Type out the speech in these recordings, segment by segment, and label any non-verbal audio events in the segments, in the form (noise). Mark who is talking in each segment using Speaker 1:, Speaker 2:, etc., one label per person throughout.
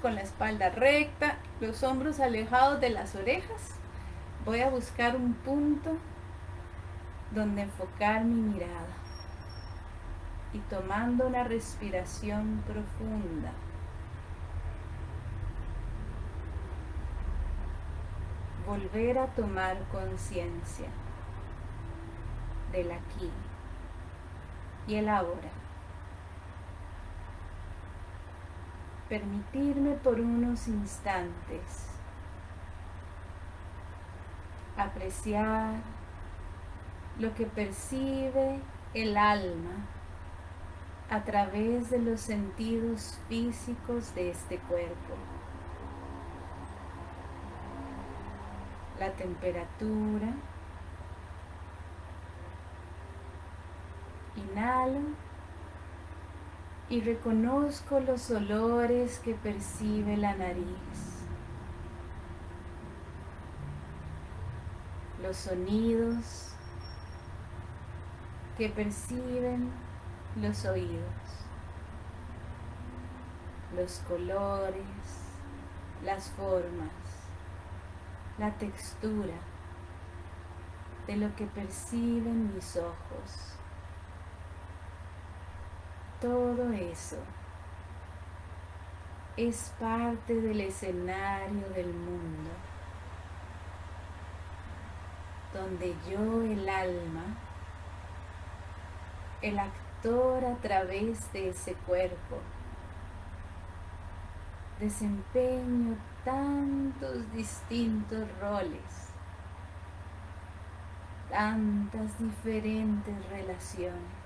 Speaker 1: Con la espalda recta, los hombros alejados de las orejas, voy a buscar un punto donde enfocar mi mirada y tomando una respiración profunda. Volver a tomar conciencia del aquí y el ahora. Permitirme por unos instantes apreciar lo que percibe el alma a través de los sentidos físicos de este cuerpo. La temperatura. Inhalo y reconozco los olores que percibe la nariz. Los sonidos que perciben los oídos, los colores, las formas, la textura de lo que perciben mis ojos. Todo eso es parte del escenario del mundo, donde yo, el alma, el actor, a través de ese cuerpo. Desempeño tantos distintos roles, tantas diferentes relaciones.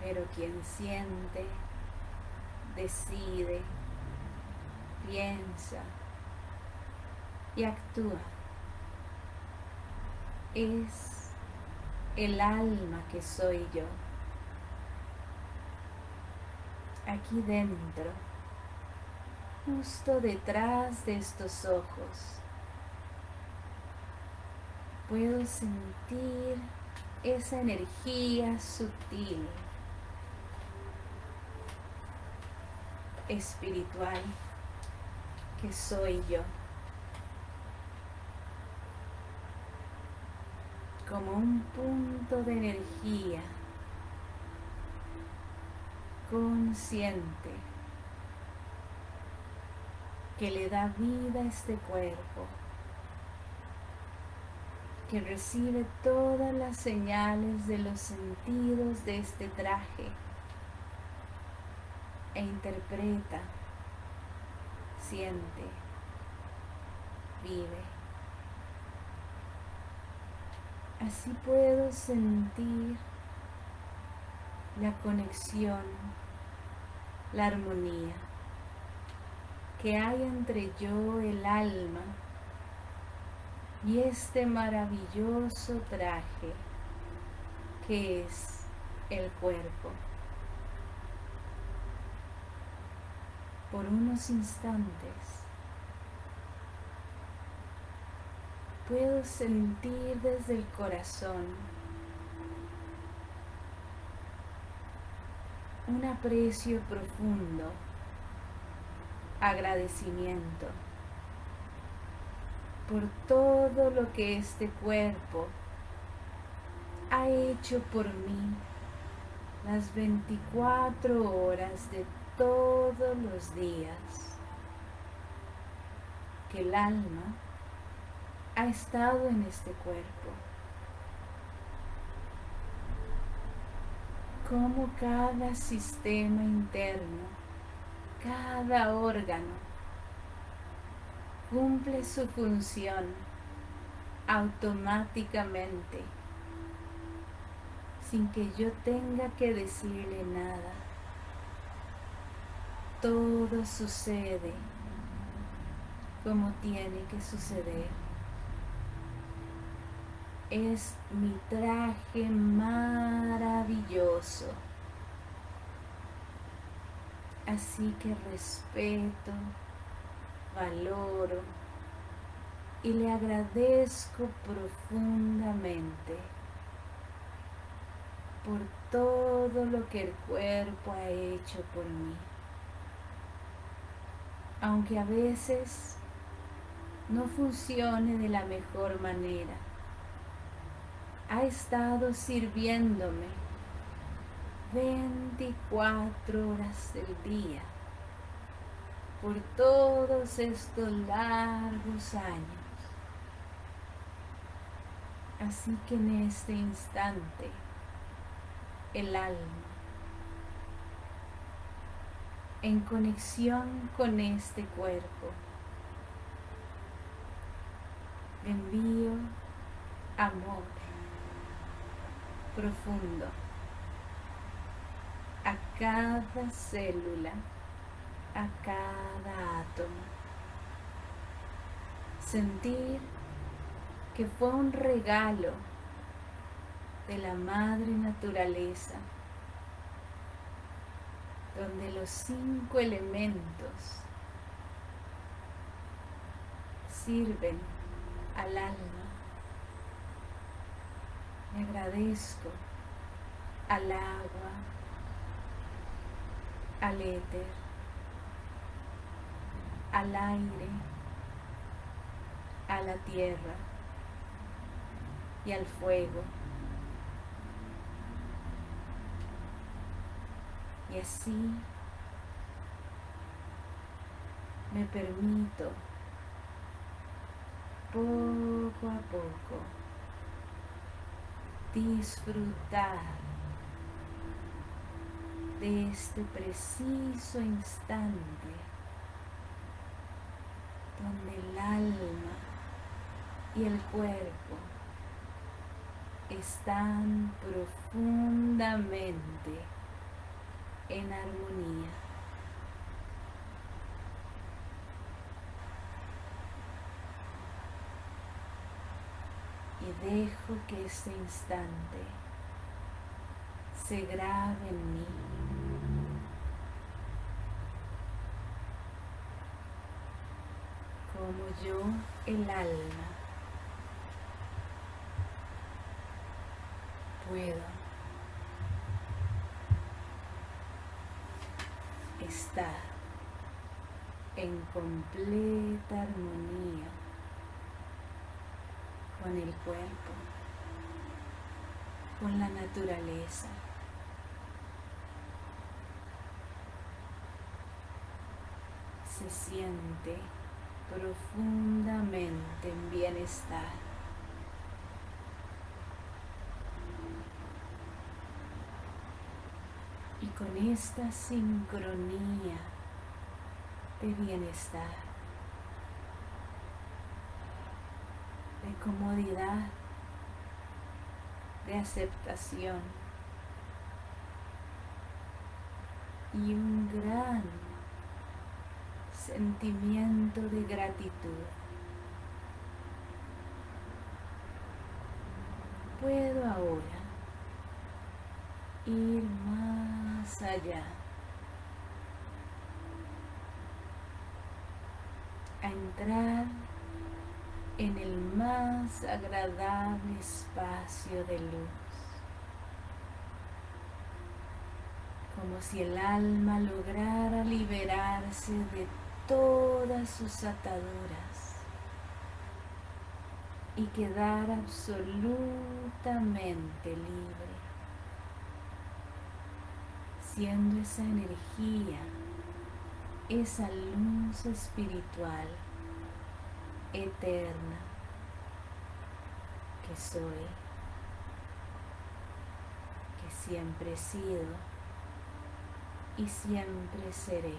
Speaker 1: Pero quien siente, decide, piensa y actúa es el alma que soy yo. Aquí dentro, justo detrás de estos ojos, puedo sentir esa energía sutil, espiritual que soy yo. como un punto de energía consciente que le da vida a este cuerpo, que recibe todas las señales de los sentidos de este traje e interpreta, siente, vive. Así puedo sentir la conexión, la armonía que hay entre yo, el alma, y este maravilloso traje que es el cuerpo. Por unos instantes. Puedo sentir desde el corazón un aprecio profundo, agradecimiento por todo lo que este cuerpo ha hecho por mí las 24 horas de todos los días que el alma ha estado en este cuerpo. Como cada sistema interno, cada órgano cumple su función automáticamente, sin que yo tenga que decirle nada. Todo sucede como tiene que suceder es mi traje maravilloso. Así que respeto, valoro y le agradezco profundamente por todo lo que el cuerpo ha hecho por mí. Aunque a veces no funcione de la mejor manera, ha estado sirviéndome 24 horas del día por todos estos largos años. Así que en este instante, el alma, en conexión con este cuerpo, envío amor profundo a cada célula, a cada átomo. Sentir que fue un regalo de la madre naturaleza, donde los cinco elementos sirven al alma. Me agradezco al agua, al éter, al aire, a la tierra y al fuego. Y así me permito poco a poco disfrutar de este preciso instante donde el alma y el cuerpo están profundamente en armonía. Y dejo que este instante se grabe en mí. Como yo, el alma, puedo estar en completa armonía con el cuerpo, con la naturaleza. Se siente profundamente en bienestar. Con esta sincronía de bienestar, de comodidad, de aceptación y un gran sentimiento de gratitud. Puedo ahora ir más allá. A entrar en el más agradable espacio de luz. Como si el alma lograra liberarse de todas sus ataduras y quedar absolutamente libre siendo esa energía, esa luz espiritual eterna que soy, que siempre he sido y siempre seré.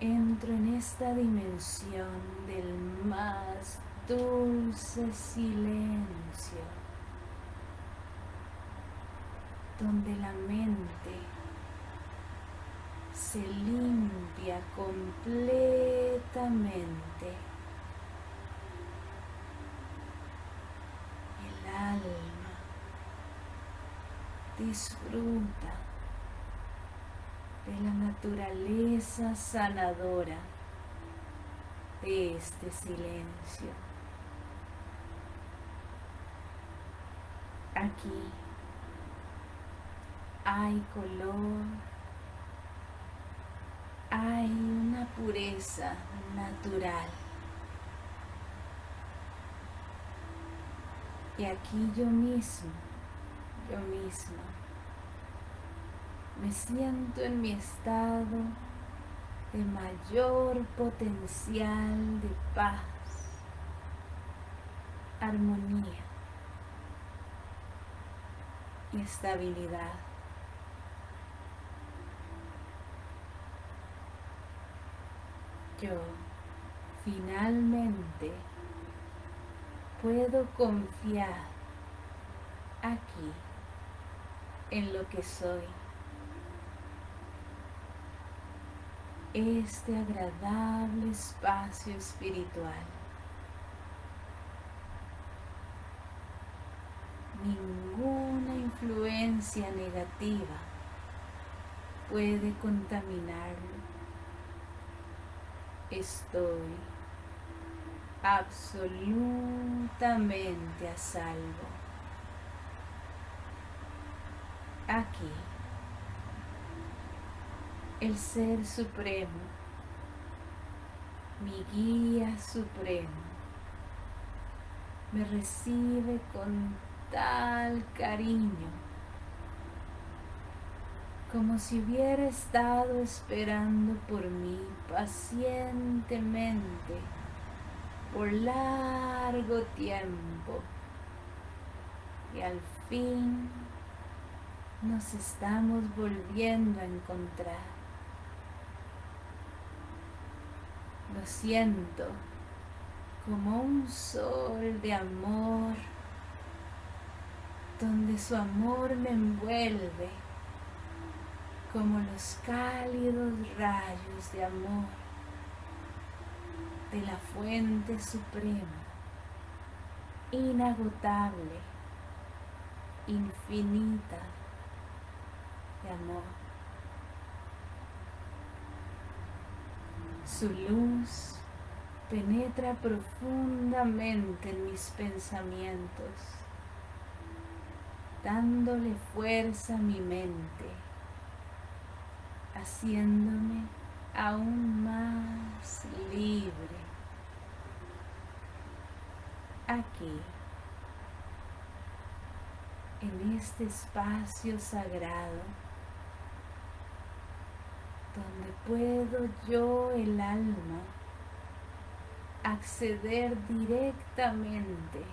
Speaker 1: Entro en esta dimensión del más dulce silencio donde la mente se limpia completamente. El alma disfruta de la naturaleza sanadora de este silencio. Aquí hay color, hay una pureza natural. Y aquí yo mismo, yo mismo, me siento en mi estado de mayor potencial de paz, armonía y estabilidad. Yo finalmente puedo confiar aquí en lo que soy. Este agradable espacio espiritual. Ninguna influencia negativa puede contaminarlo. Estoy absolutamente a salvo. Aquí, el Ser Supremo, mi guía supremo, me recibe con tal cariño, como si hubiera estado esperando por mí pacientemente por largo tiempo y al fin nos estamos volviendo a encontrar. Lo siento como un sol de amor donde su amor me envuelve como los cálidos rayos de amor de la fuente suprema, inagotable, infinita de amor. Su luz penetra profundamente en mis pensamientos, dándole fuerza a mi mente, haciéndome aún más libre. Aquí, en este espacio sagrado, donde puedo yo, el alma, acceder directamente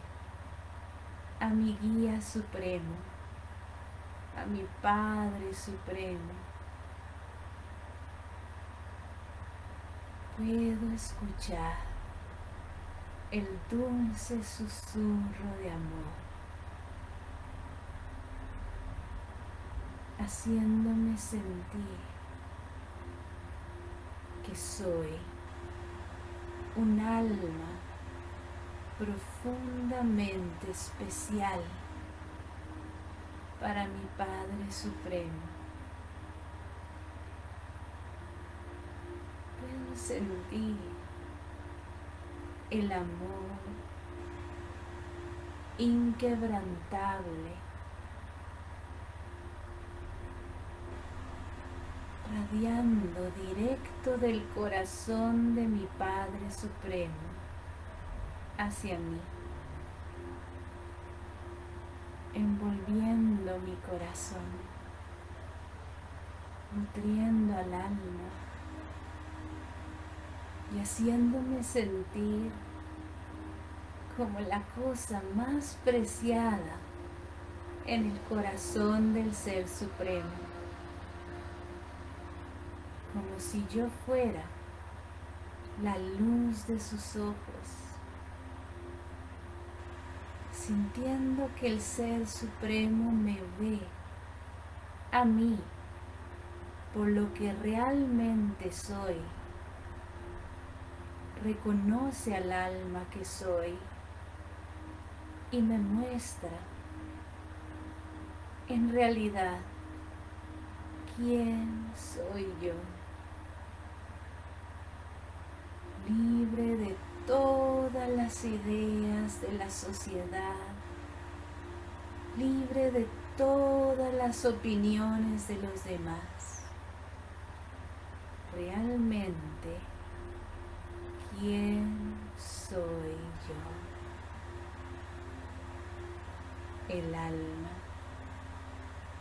Speaker 1: a mi guía supremo, a mi Padre Supremo puedo escuchar el dulce susurro de amor, haciéndome sentir que soy un alma profundamente especial para mi Padre Supremo. Sentir el amor inquebrantable, radiando directo del corazón de mi Padre Supremo hacia mí, envolviendo mi corazón, nutriendo al alma y haciéndome sentir como la cosa más preciada en el corazón del Ser Supremo, como si yo fuera la luz de sus ojos, sintiendo que el Ser Supremo me ve a mí por lo que realmente soy reconoce al alma que soy y me muestra en realidad quién soy yo, libre de todas las ideas de la sociedad libre de todas las opiniones de los demás. Realmente, ¿quién soy yo? El alma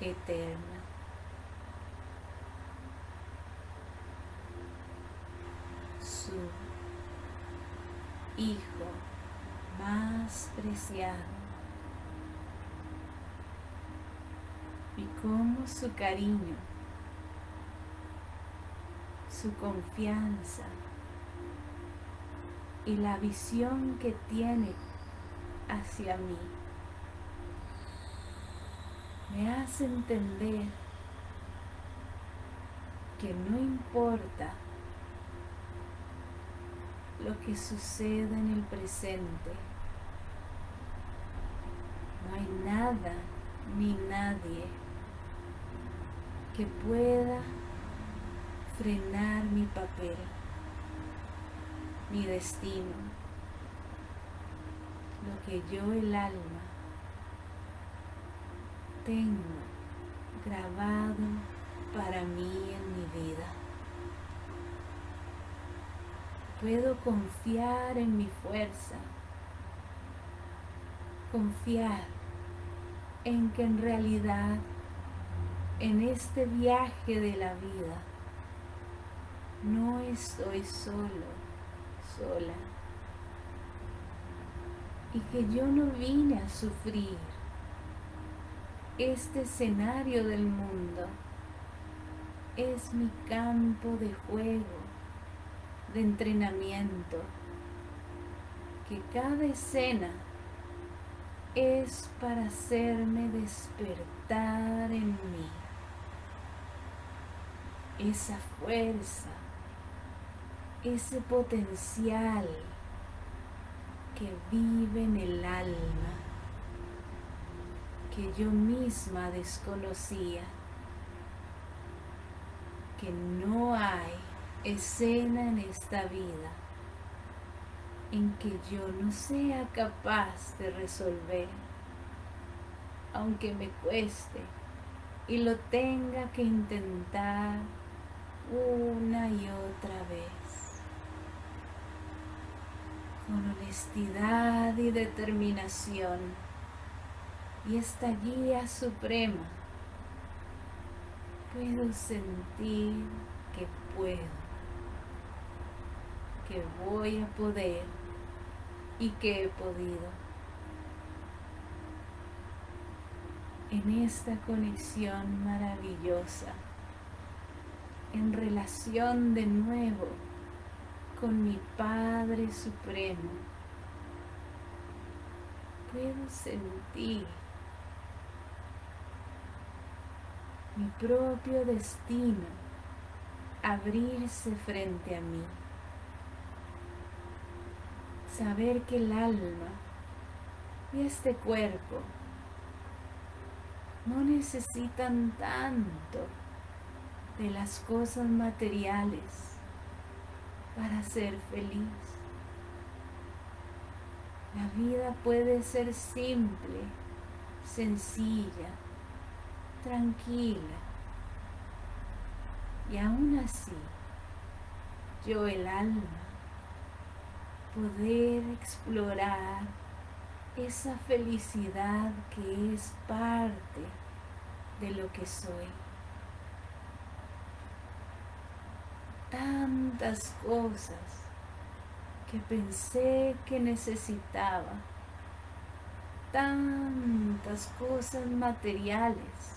Speaker 1: eterna. Su hijo más preciado. y cómo su cariño, su confianza y la visión que tiene hacia mí me hace entender que no importa lo que suceda en el presente, no hay nada ni nadie que pueda frenar mi papel, mi destino, lo que yo el alma tengo grabado para mí en mi vida. Puedo confiar en mi fuerza, confiar en que en realidad en este viaje de la vida no estoy solo, sola. Y que yo no vine a sufrir este escenario del mundo. Es mi campo de juego, de entrenamiento. Que cada escena es para hacerme despertar en mí esa fuerza, ese potencial que vive en el alma, que yo misma desconocía, que no hay escena en esta vida en que yo no sea capaz de resolver, aunque me cueste y lo tenga que intentar una y otra vez, con honestidad y determinación y esta guía suprema, puedo sentir que puedo, que voy a poder y que he podido. En esta conexión maravillosa, en relación de nuevo con mi Padre Supremo, puedo sentir mi propio destino abrirse frente a mí. Saber que el alma y este cuerpo no necesitan tanto de las cosas materiales para ser feliz. La vida puede ser simple, sencilla, tranquila. Y aún así, yo el alma poder explorar esa felicidad que es parte de lo que soy. Tantas cosas que pensé que necesitaba, tantas cosas materiales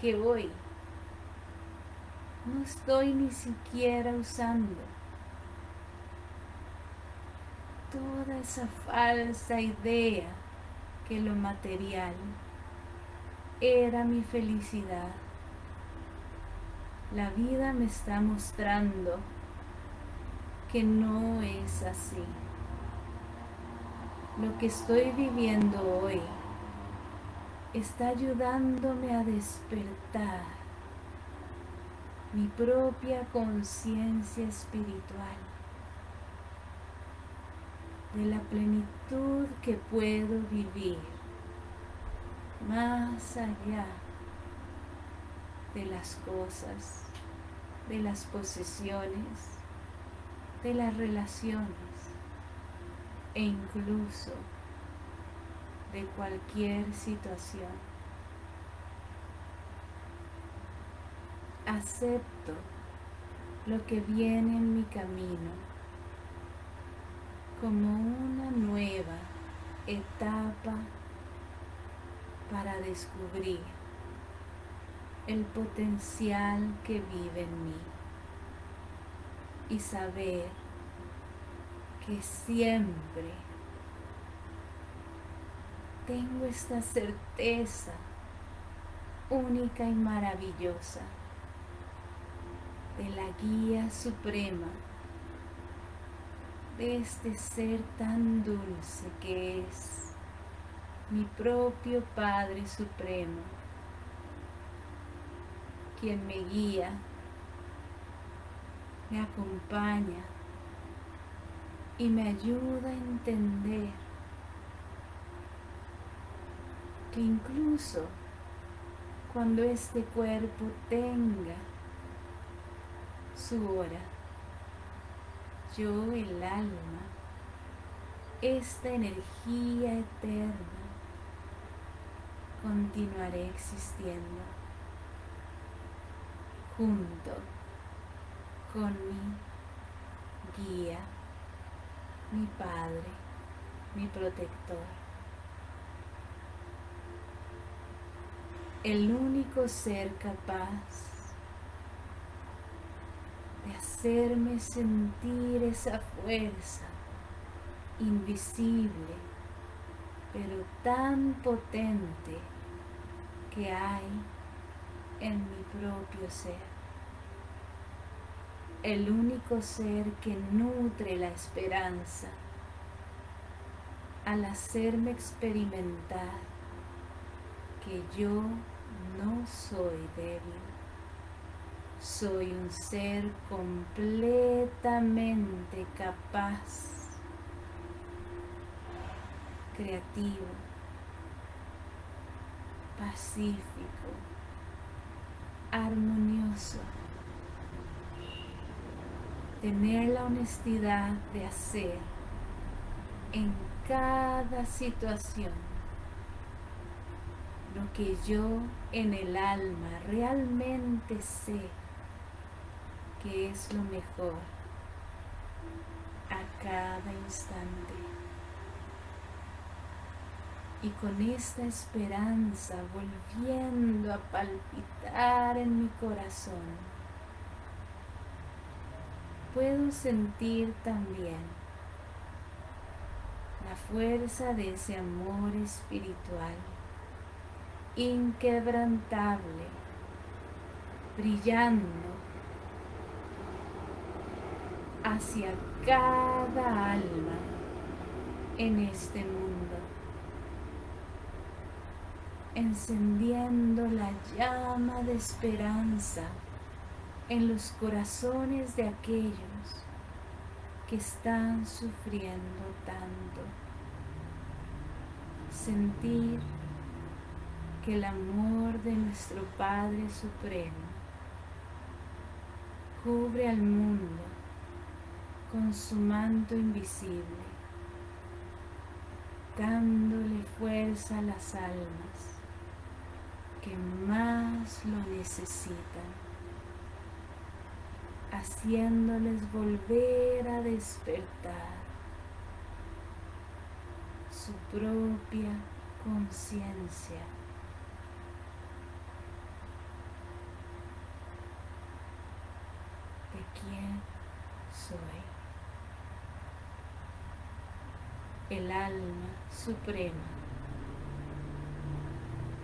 Speaker 1: que hoy no estoy ni siquiera usando toda esa falsa idea que lo material era mi felicidad. La vida me está mostrando que no es así. Lo que estoy viviendo hoy está ayudándome a despertar mi propia conciencia espiritual de la plenitud que puedo vivir más allá de las cosas, de las posesiones, de las relaciones e incluso de cualquier situación. Acepto lo que viene en mi camino como una nueva etapa para descubrir el potencial que vive en mí y saber que siempre tengo esta certeza única y maravillosa de la guía suprema de este ser tan dulce que es mi propio Padre Supremo, quien me guía, me acompaña y me ayuda a entender que incluso cuando este cuerpo tenga su hora, yo el alma, esta energía eterna, continuaré existiendo junto con mi guía, mi Padre, mi protector. El único ser capaz de hacerme sentir esa fuerza invisible, pero tan potente que hay en mi propio ser. El único ser que nutre la esperanza al hacerme experimentar que yo no soy débil soy un ser completamente capaz, creativo, pacífico, armonioso. Tener la honestidad de hacer en cada situación lo que yo en el alma realmente sé que es lo mejor a cada instante. Y con esta esperanza volviendo a palpitar en mi corazón, puedo sentir también la fuerza de ese amor espiritual inquebrantable, brillando hacia cada alma en este mundo, encendiendo la llama de esperanza en los corazones de aquellos que están sufriendo tanto. Sentir que el amor de nuestro Padre Supremo cubre al mundo con su manto invisible, dándole fuerza a las almas que más lo necesitan, haciéndoles volver a despertar su propia conciencia. de quién soy. el alma suprema,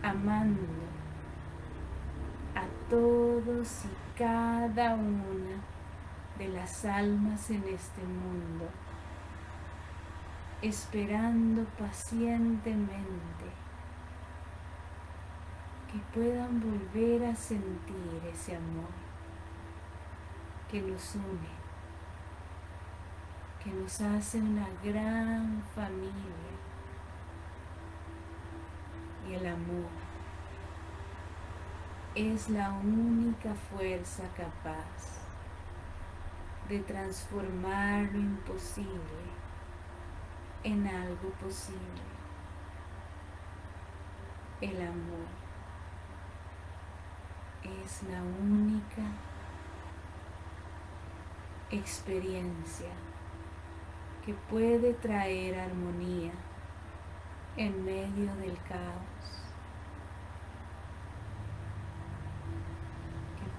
Speaker 1: amando todos y cada una de las almas en este mundo, esperando pacientemente que puedan volver a sentir ese amor que nos une que nos hace una gran familia. Y el amor es la única fuerza capaz de transformar lo imposible en algo posible. El amor es la única experiencia que puede traer armonía en medio del caos,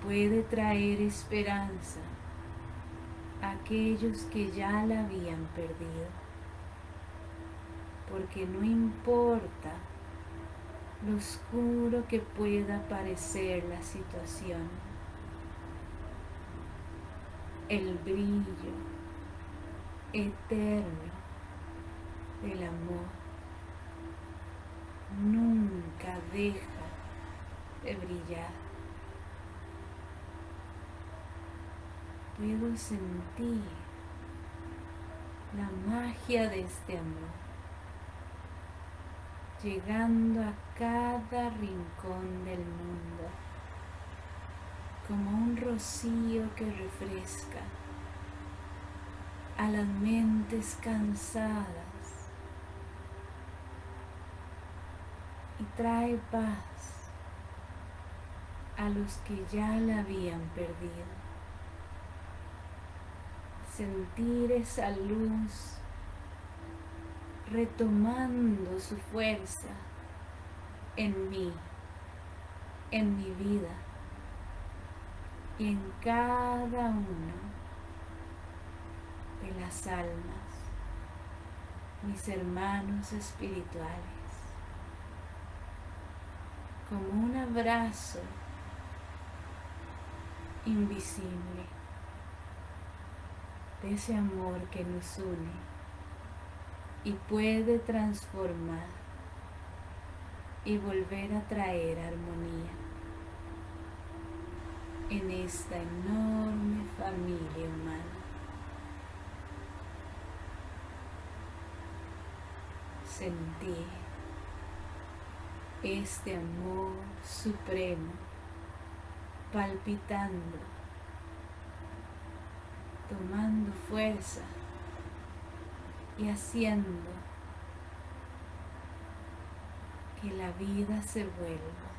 Speaker 1: puede traer esperanza a aquellos que ya la habían perdido, porque no importa lo oscuro que pueda parecer la situación, el brillo eterno del amor nunca deja de brillar. Puedo sentir la magia de este amor llegando a cada rincón del mundo, como un rocío que refresca a las mentes cansadas y trae paz a los que ya la habían perdido. Sentir esa luz retomando su fuerza en mí, en mi vida y en cada uno de las almas, mis hermanos espirituales, como un abrazo invisible de ese amor que nos une y puede transformar y volver a traer armonía en esta enorme familia humana. Sentí este amor supremo palpitando, tomando fuerza y haciendo que la vida se vuelva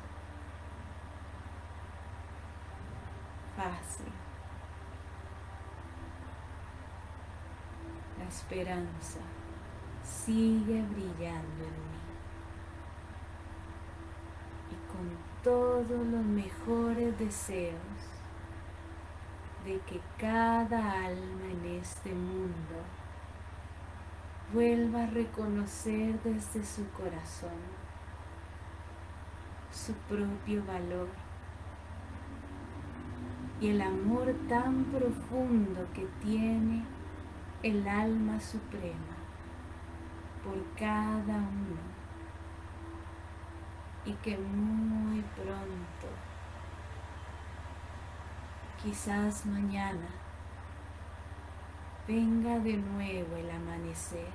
Speaker 1: fácil. La esperanza sigue brillando en mí. Y con todos los mejores deseos de que cada alma en este mundo vuelva a reconocer desde su corazón su propio valor y el amor tan profundo que tiene el alma suprema por cada uno y que muy pronto, quizás mañana, venga de nuevo el amanecer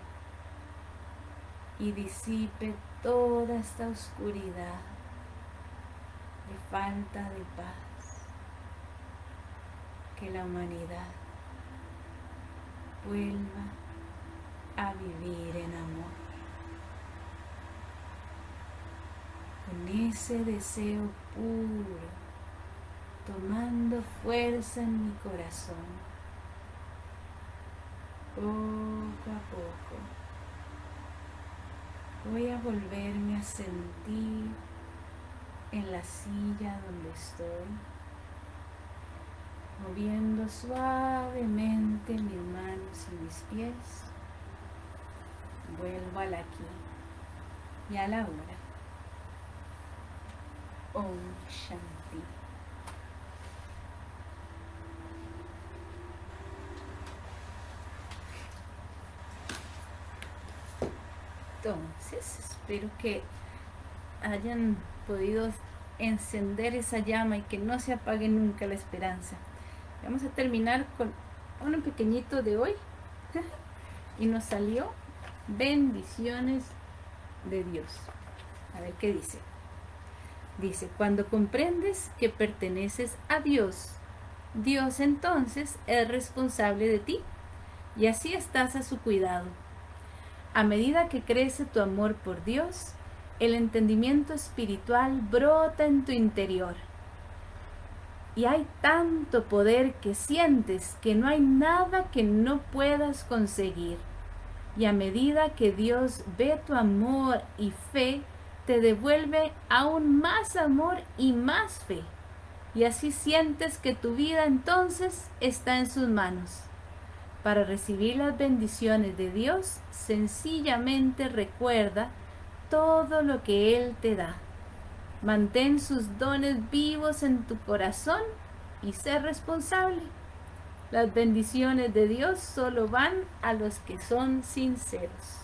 Speaker 1: y disipe toda esta oscuridad de falta de paz. Que la humanidad vuelva a vivir en amor. Con ese deseo puro, tomando fuerza en mi corazón, poco a poco Voy a volverme a sentir en la silla donde estoy, moviendo suavemente mis manos y mis pies. Vuelvo al aquí y a la hora. Om Shanti. Entonces, espero que hayan podido encender esa llama y que no se apague nunca la esperanza. Vamos a terminar con uno pequeñito de hoy. (laughs) y nos salió bendiciones de Dios. A ver qué dice. Dice, cuando comprendes que perteneces a Dios, Dios entonces es responsable de ti y así estás a su cuidado. A medida que crece tu amor por Dios, el entendimiento espiritual brota en tu interior. Y hay tanto poder que sientes que no hay nada que no puedas conseguir. Y a medida que Dios ve tu amor y fe, te devuelve aún más amor y más fe. Y así sientes que tu vida entonces está en sus manos. Para recibir las bendiciones de Dios, sencillamente recuerda todo lo que Él te da. Mantén sus dones vivos en tu corazón y sé responsable. Las bendiciones de Dios solo van a los que son sinceros.